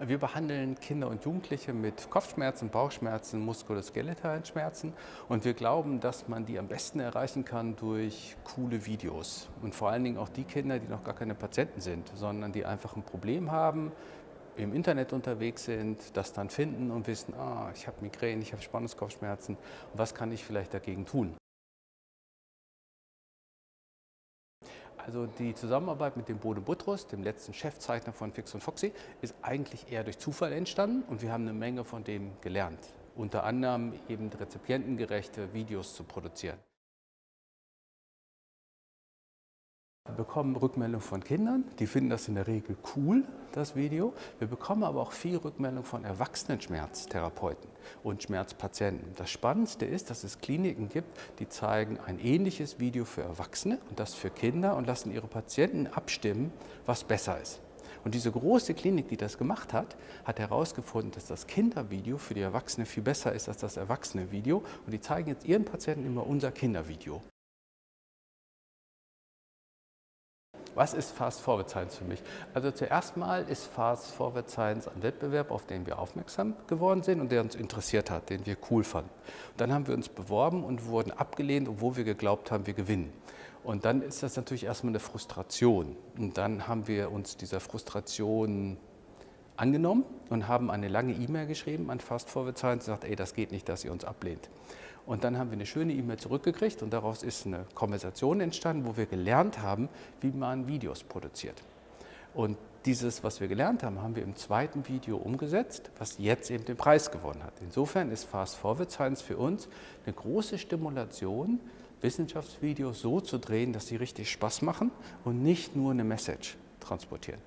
Wir behandeln Kinder und Jugendliche mit Kopfschmerzen, Bauchschmerzen, muskuloskeletalen Schmerzen und wir glauben, dass man die am besten erreichen kann durch coole Videos. Und vor allen Dingen auch die Kinder, die noch gar keine Patienten sind, sondern die einfach ein Problem haben, im Internet unterwegs sind, das dann finden und wissen, ah, ich habe Migräne, ich habe Spannungskopfschmerzen, was kann ich vielleicht dagegen tun? Also die Zusammenarbeit mit dem Bode Buttrus, dem letzten Chefzeichner von Fix und Foxy, ist eigentlich eher durch Zufall entstanden und wir haben eine Menge von dem gelernt. Unter anderem eben rezipientengerechte Videos zu produzieren. Wir bekommen Rückmeldungen von Kindern, die finden das in der Regel cool, das Video. Wir bekommen aber auch viel Rückmeldung von erwachsenen Schmerztherapeuten und Schmerzpatienten. Das Spannendste ist, dass es Kliniken gibt, die zeigen ein ähnliches Video für Erwachsene und das für Kinder und lassen ihre Patienten abstimmen, was besser ist. Und diese große Klinik, die das gemacht hat, hat herausgefunden, dass das Kindervideo für die Erwachsene viel besser ist als das Erwachsene-Video. Und die zeigen jetzt ihren Patienten immer unser Kindervideo. Was ist Fast Forward Science für mich? Also zuerst mal ist Fast Forward Science ein Wettbewerb, auf den wir aufmerksam geworden sind und der uns interessiert hat, den wir cool fanden. Dann haben wir uns beworben und wurden abgelehnt, obwohl wir geglaubt haben, wir gewinnen. Und dann ist das natürlich erstmal eine Frustration. Und dann haben wir uns dieser Frustration angenommen und haben eine lange E-Mail geschrieben an Fast Forward Science und gesagt, ey, das geht nicht, dass ihr uns ablehnt. Und dann haben wir eine schöne E-Mail zurückgekriegt und daraus ist eine Konversation entstanden, wo wir gelernt haben, wie man Videos produziert. Und dieses, was wir gelernt haben, haben wir im zweiten Video umgesetzt, was jetzt eben den Preis gewonnen hat. Insofern ist Fast Forward Science für uns eine große Stimulation, Wissenschaftsvideos so zu drehen, dass sie richtig Spaß machen und nicht nur eine Message transportieren.